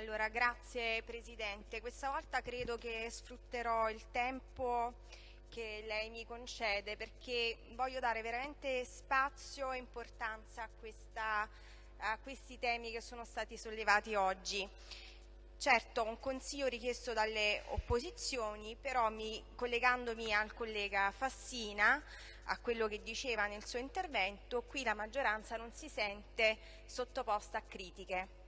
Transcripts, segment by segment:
Allora, grazie Presidente. Questa volta credo che sfrutterò il tempo che lei mi concede perché voglio dare veramente spazio e importanza a, questa, a questi temi che sono stati sollevati oggi. Certo, un consiglio richiesto dalle opposizioni, però mi, collegandomi al collega Fassina, a quello che diceva nel suo intervento, qui la maggioranza non si sente sottoposta a critiche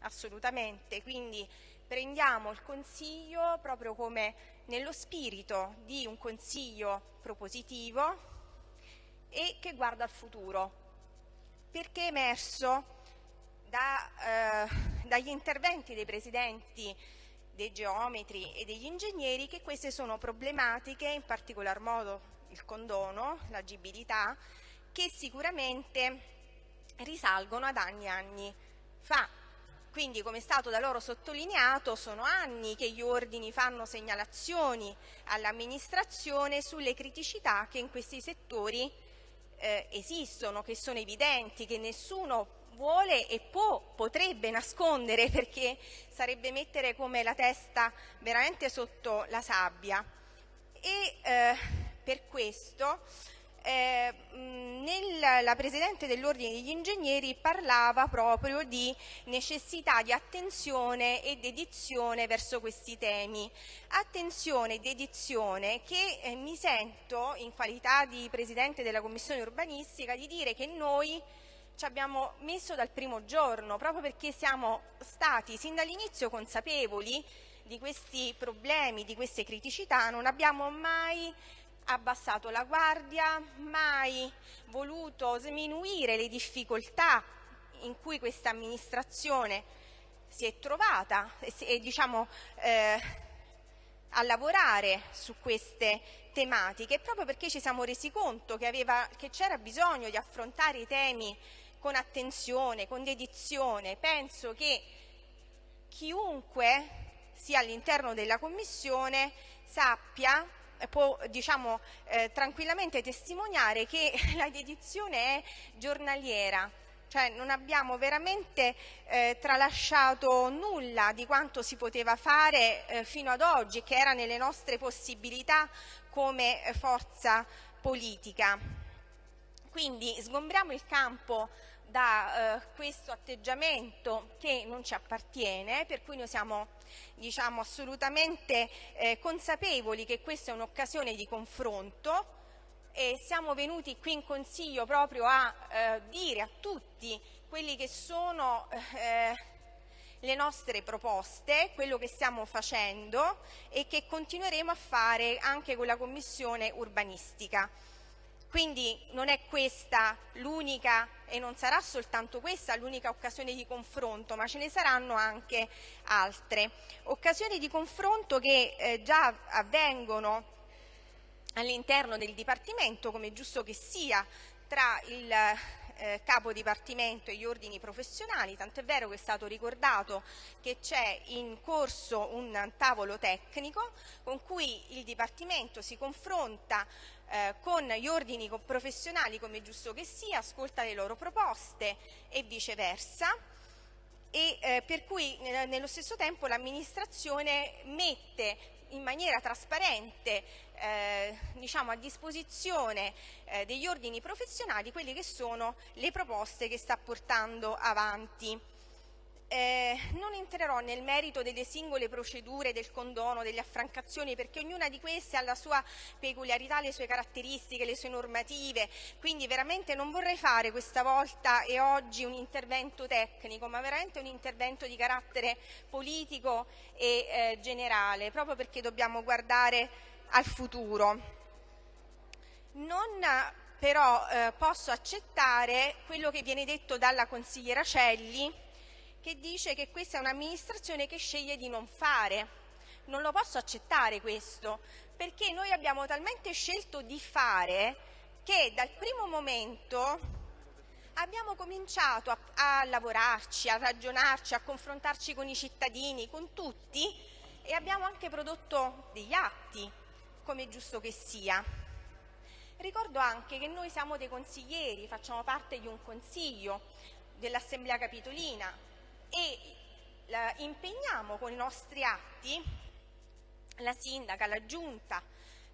assolutamente, quindi prendiamo il consiglio proprio come nello spirito di un consiglio propositivo e che guarda al futuro, perché è emerso da, eh, dagli interventi dei presidenti dei geometri e degli ingegneri che queste sono problematiche, in particolar modo il condono, l'agibilità, che sicuramente risalgono ad anni e anni fa quindi, come è stato da loro sottolineato, sono anni che gli ordini fanno segnalazioni all'amministrazione sulle criticità che in questi settori eh, esistono, che sono evidenti, che nessuno vuole e può, potrebbe nascondere perché sarebbe mettere come la testa veramente sotto la sabbia. E eh, per questo eh, la Presidente dell'Ordine degli Ingegneri parlava proprio di necessità di attenzione e dedizione verso questi temi. Attenzione e dedizione che eh, mi sento, in qualità di Presidente della Commissione Urbanistica, di dire che noi ci abbiamo messo dal primo giorno, proprio perché siamo stati sin dall'inizio consapevoli di questi problemi, di queste criticità, non abbiamo mai abbassato la guardia, mai voluto sminuire le difficoltà in cui questa amministrazione si è trovata e, e diciamo, eh, a lavorare su queste tematiche proprio perché ci siamo resi conto che, c'era bisogno di affrontare i temi con attenzione, con dedizione. Penso che chiunque sia all'interno della Commissione sappia può diciamo, eh, tranquillamente testimoniare che la dedizione è giornaliera, cioè non abbiamo veramente eh, tralasciato nulla di quanto si poteva fare eh, fino ad oggi, che era nelle nostre possibilità come eh, forza politica. Quindi sgombriamo il campo da eh, questo atteggiamento che non ci appartiene, per cui noi siamo diciamo, assolutamente eh, consapevoli che questa è un'occasione di confronto e siamo venuti qui in Consiglio proprio a eh, dire a tutti quelli che sono eh, le nostre proposte, quello che stiamo facendo e che continueremo a fare anche con la Commissione urbanistica. Quindi non è questa l'unica e non sarà soltanto questa l'unica occasione di confronto, ma ce ne saranno anche altre. Occasioni di confronto che eh, già avvengono all'interno del Dipartimento, come è giusto che sia, tra il eh, capo dipartimento e gli ordini professionali, tant'è vero che è stato ricordato che c'è in corso un tavolo tecnico con cui il Dipartimento si confronta eh, con gli ordini professionali come è giusto che sia, ascolta le loro proposte e viceversa. E eh, per cui eh, nello stesso tempo l'amministrazione mette in maniera trasparente eh, diciamo, a disposizione eh, degli ordini professionali quelle che sono le proposte che sta portando avanti. Eh, non entrerò nel merito delle singole procedure del condono, delle affrancazioni, perché ognuna di queste ha la sua peculiarità, le sue caratteristiche, le sue normative, quindi veramente non vorrei fare questa volta e oggi un intervento tecnico, ma veramente un intervento di carattere politico e eh, generale, proprio perché dobbiamo guardare al futuro. Non però eh, posso accettare quello che viene detto dalla consigliera Celli, che dice che questa è un'amministrazione che sceglie di non fare. Non lo posso accettare questo, perché noi abbiamo talmente scelto di fare che dal primo momento abbiamo cominciato a, a lavorarci, a ragionarci, a confrontarci con i cittadini, con tutti e abbiamo anche prodotto degli atti, come è giusto che sia. Ricordo anche che noi siamo dei consiglieri, facciamo parte di un consiglio dell'Assemblea Capitolina e impegniamo con i nostri atti la sindaca, la giunta,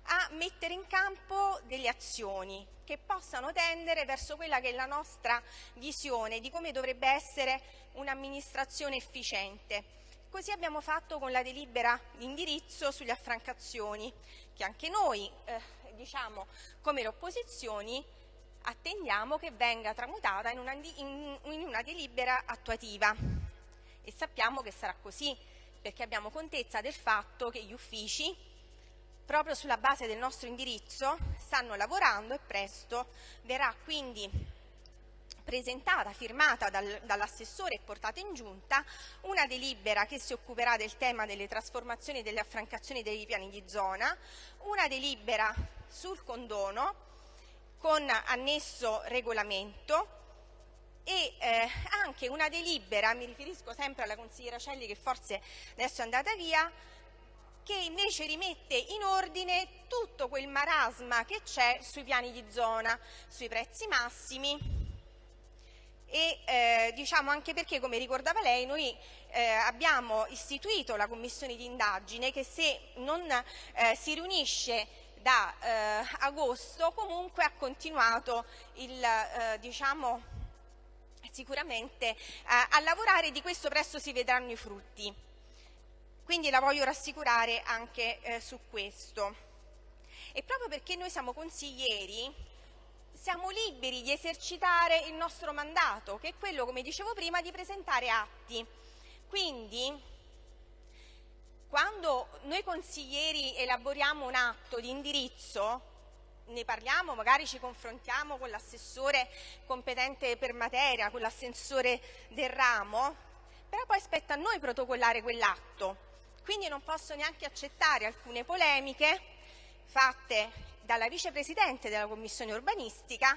a mettere in campo delle azioni che possano tendere verso quella che è la nostra visione di come dovrebbe essere un'amministrazione efficiente. Così abbiamo fatto con la delibera di indirizzo sulle affrancazioni, che anche noi, eh, diciamo, come le opposizioni, attendiamo che venga tramutata in una, in, una delibera attuativa. E sappiamo che sarà così, perché abbiamo contezza del fatto che gli uffici proprio sulla base del nostro indirizzo stanno lavorando e presto verrà quindi presentata, firmata dal, dall'assessore e portata in giunta una delibera che si occuperà del tema delle trasformazioni e delle affrancazioni dei piani di zona, una delibera sul condono con annesso regolamento e eh, anche una delibera, mi riferisco sempre alla consigliera Celli che forse adesso è andata via, che invece rimette in ordine tutto quel marasma che c'è sui piani di zona, sui prezzi massimi. E eh, diciamo anche perché, come ricordava lei, noi eh, abbiamo istituito la commissione di indagine che se non eh, si riunisce da eh, agosto comunque ha continuato il, eh, diciamo, sicuramente eh, a lavorare di questo presto si vedranno i frutti. Quindi la voglio rassicurare anche eh, su questo. E proprio perché noi siamo consiglieri, siamo liberi di esercitare il nostro mandato, che è quello, come dicevo prima, di presentare atti. Quindi, quando noi consiglieri elaboriamo un atto di indirizzo, ne parliamo, magari ci confrontiamo con l'assessore competente per materia, con l'assessore del ramo, però poi spetta a noi protocollare quell'atto. Quindi non posso neanche accettare alcune polemiche fatte dalla vicepresidente della Commissione urbanistica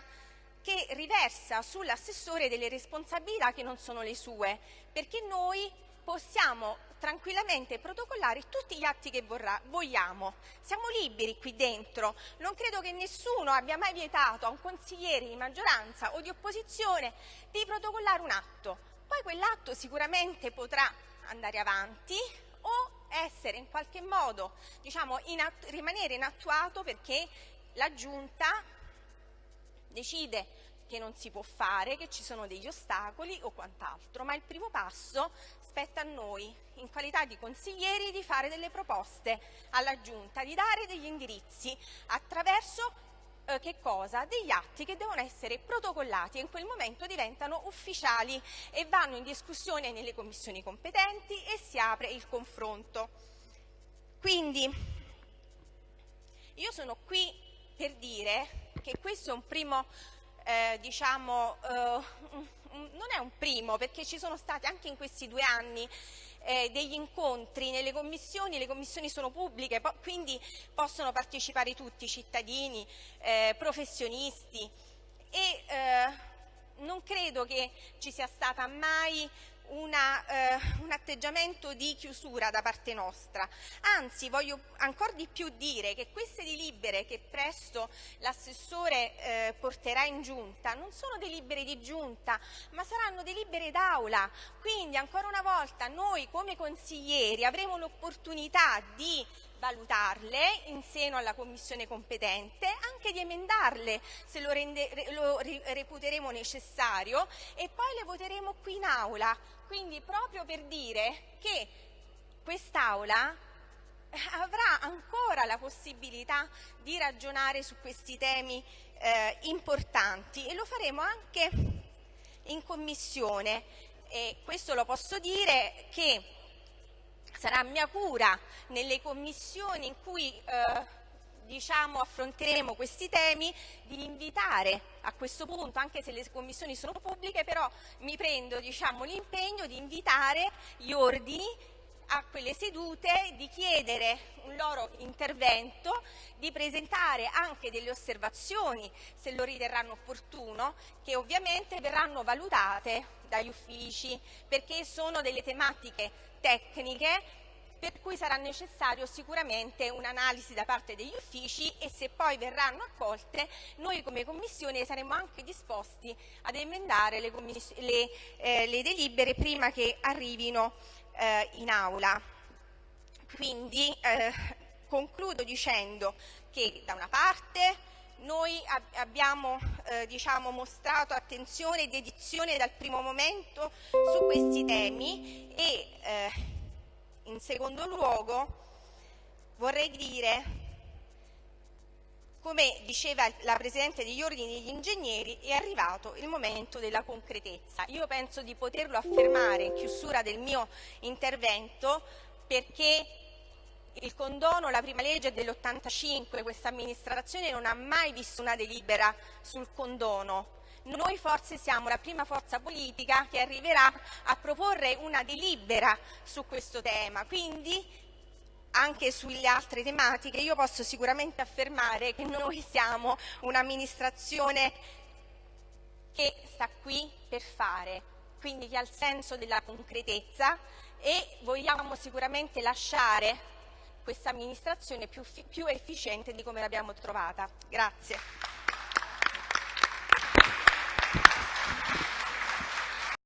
che riversa sull'assessore delle responsabilità che non sono le sue, perché noi possiamo tranquillamente protocollare tutti gli atti che vorrà, vogliamo. Siamo liberi qui dentro. Non credo che nessuno abbia mai vietato a un consigliere di maggioranza o di opposizione di protocollare un atto. Poi quell'atto sicuramente potrà andare avanti o essere in qualche modo, diciamo, inattu rimanere inattuato perché la Giunta decide che non si può fare, che ci sono degli ostacoli o quant'altro, ma il primo passo spetta a noi, in qualità di consiglieri, di fare delle proposte alla Giunta, di dare degli indirizzi attraverso eh, che cosa? Degli atti che devono essere protocollati e in quel momento diventano ufficiali e vanno in discussione nelle commissioni competenti e si apre il confronto. Quindi io sono qui per dire che questo è un primo, eh, diciamo, eh, non è un primo perché ci sono stati anche in questi due anni eh, degli incontri nelle commissioni, le commissioni sono pubbliche, po quindi possono partecipare tutti, cittadini, eh, professionisti. E eh, non credo che ci sia stata mai una, eh, un atteggiamento di chiusura da parte nostra. Anzi, voglio ancora di più dire che queste delibere che presto l'assessore eh, porterà in giunta non sono delibere di giunta, ma saranno delibere d'aula. Quindi, ancora una volta, noi come consiglieri avremo l'opportunità di valutarle in seno alla commissione competente, anche di emendarle se lo, rende, lo reputeremo necessario e poi le voteremo qui in aula. Quindi proprio per dire che quest'aula avrà ancora la possibilità di ragionare su questi temi eh, importanti e lo faremo anche in commissione. E questo lo posso dire che sarà mia cura nelle commissioni in cui eh, diciamo, affronteremo questi temi, di invitare a questo punto, anche se le commissioni sono pubbliche, però mi prendo diciamo, l'impegno di invitare gli ordini a quelle sedute, di chiedere un loro intervento, di presentare anche delle osservazioni, se lo riterranno opportuno, che ovviamente verranno valutate dagli uffici, perché sono delle tematiche tecniche per cui sarà necessario sicuramente un'analisi da parte degli uffici e se poi verranno accolte noi come Commissione saremo anche disposti ad emendare le, le, eh, le delibere prima che arrivino eh, in aula. Quindi eh, concludo dicendo che da una parte noi ab abbiamo eh, diciamo, mostrato attenzione e dedizione dal primo momento su questi temi e eh, in secondo luogo vorrei dire come diceva la Presidente degli Ordini degli Ingegneri, è arrivato il momento della concretezza. Io penso di poterlo affermare in chiusura del mio intervento perché il condono, la prima legge è dell'85, questa amministrazione non ha mai visto una delibera sul condono. Noi forse siamo la prima forza politica che arriverà a proporre una delibera su questo tema, quindi anche sulle altre tematiche io posso sicuramente affermare che noi siamo un'amministrazione che sta qui per fare, quindi che ha il senso della concretezza e vogliamo sicuramente lasciare questa amministrazione più, più efficiente di come l'abbiamo trovata. Grazie.